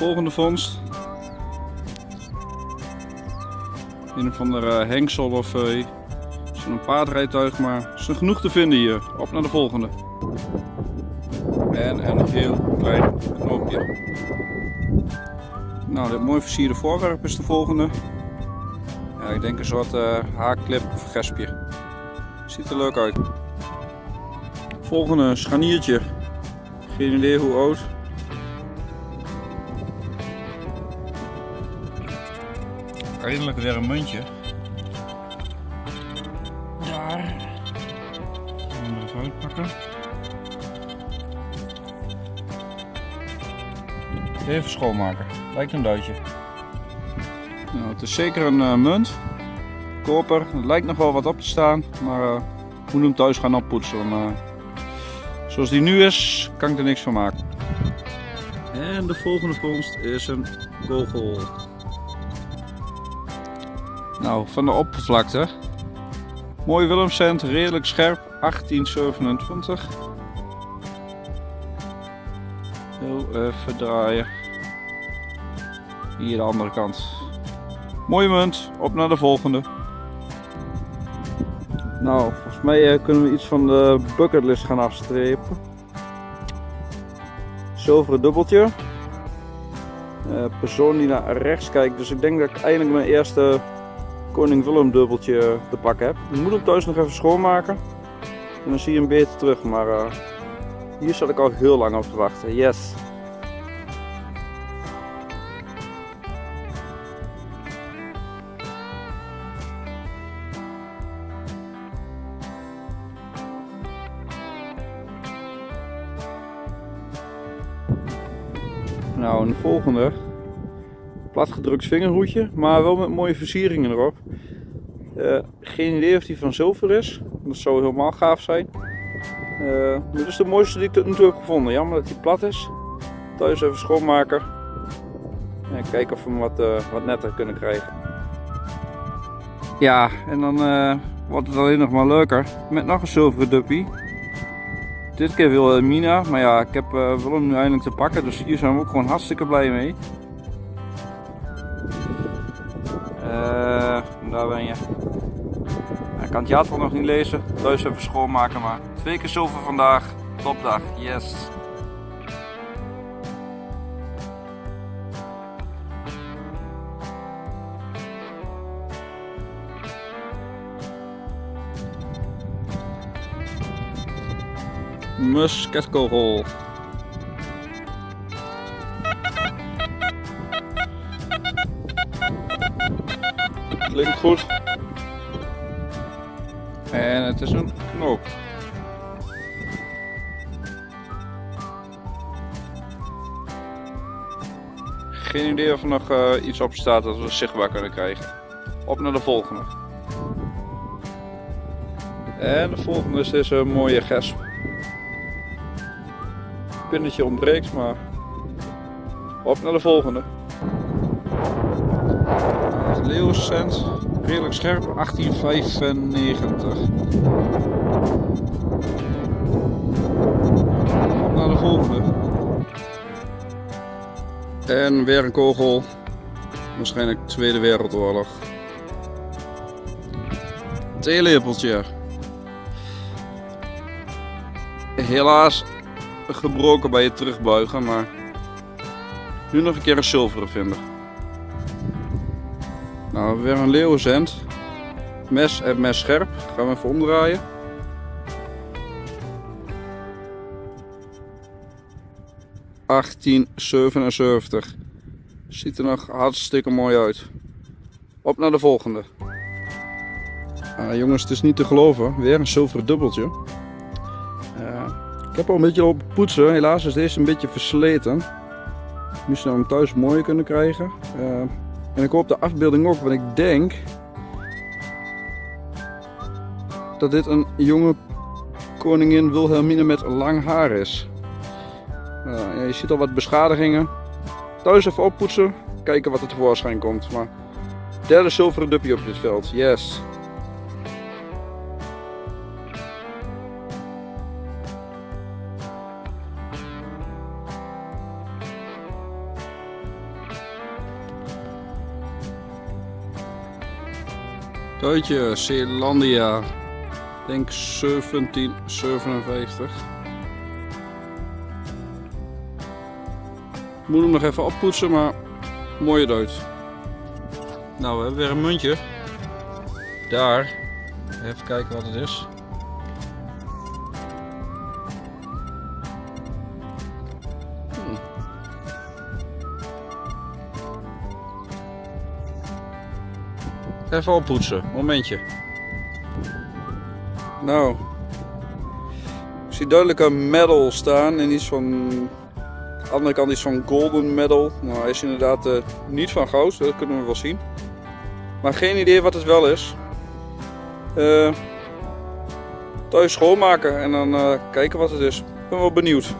Volgende vondst. Een van de uh, hengsel of uh, zo'n paardrijtuig, maar er genoeg te vinden hier. Op naar de volgende. En een heel klein knoopje. Nou, dit mooi versierde voorwerp is de volgende. Ja, ik denk een soort uh, haakklip of gespje. Ziet er leuk uit. Volgende scharniertje. Geen idee hoe oud. Eindelijk weer een muntje. Daar. Gaan we even uitpakken. Even schoonmaken. Lijkt een duitje. Nou, het is zeker een uh, munt. Koper. Het lijkt nog wel wat op te staan. Maar uh, we moeten hem thuis gaan oppoetsen. Want, uh, zoals die nu is, kan ik er niks van maken. En de volgende vondst is een kogel. Nou, van de oppervlakte. Mooi Willemscent, redelijk scherp, 1827. Heel even draaien. Hier de andere kant. Mooie munt, op naar de volgende. Nou, volgens mij uh, kunnen we iets van de bucketlist gaan afstrepen. Zilveren dubbeltje. Uh, persoon die naar rechts kijkt, dus ik denk dat ik eindelijk mijn eerste Koning Willem dubbeltje te pakken heb. Ik moet hem thuis nog even schoonmaken. En dan zie je hem beter terug, maar uh, hier zat ik al heel lang op te wachten. Yes! Nou, een volgende. Platgedrukt vingerhoedje, maar wel met mooie versieringen erop. Uh, geen idee of die van zilver is. Dat zou helemaal gaaf zijn. Uh, dit is de mooiste die ik tot nu toe heb gevonden. Jammer dat die plat is. Thuis even schoonmaken. En kijken of we hem wat, uh, wat netter kunnen krijgen. Ja, en dan wordt het alleen nog maar leuker. Met nog een zilveren duppie. Dit keer wil Mina, maar ja, ik heb Willem nu eindelijk te pakken, dus hier zijn we ook gewoon hartstikke blij mee. Daar ben je. Ik kan het jaartal nog niet lezen, thuis even schoonmaken, maar twee keer zilver vandaag, topdag, yes. Musketkogel. Klinkt goed. En het is een knoop. Geen idee of er nog uh, iets op staat dat we zichtbaar kunnen krijgen. Op naar de volgende. En de volgende is deze mooie gesp pinnetje ontbreekt, maar op naar de volgende. Leeuwcent, redelijk scherp, 1895. Op naar de volgende. En weer een kogel, waarschijnlijk Tweede Wereldoorlog. Theelepeltje. Helaas gebroken bij het terugbuigen, maar nu nog een keer een zilveren vinden. Nou, weer een leeuwenzend. Mes en mes scherp. Gaan we even omdraaien. ...1877. Ziet er nog hartstikke mooi uit. Op naar de volgende. Ah, jongens, het is niet te geloven. Weer een zilveren dubbeltje. Uh, ik heb al een beetje op poetsen. Helaas is deze een beetje versleten. Nu zou hem thuis mooi kunnen krijgen. Uh, en ik hoop de afbeelding ook, want ik denk dat dit een jonge koningin Wilhelmine met lang haar is. Uh, ja, je ziet al wat beschadigingen. Thuis even oppoetsen, kijken wat er tevoorschijn komt. Maar derde zilveren duppie op dit veld, yes. Duitje, Zeelandia. Denk 1757. Moet hem nog even oppoetsen, maar mooie duit. Nou, we hebben weer een muntje. Daar. Even kijken wat het is. Even oppoetsen, momentje. Nou, ik zie duidelijk een medal staan en iets van. Aan de andere kant iets van golden medal. Nou, hij is inderdaad eh, niet van goud, dat kunnen we wel zien. Maar geen idee wat het wel is. Eh thuis schoonmaken en dan eh, kijken wat het is. Ik ben wel benieuwd.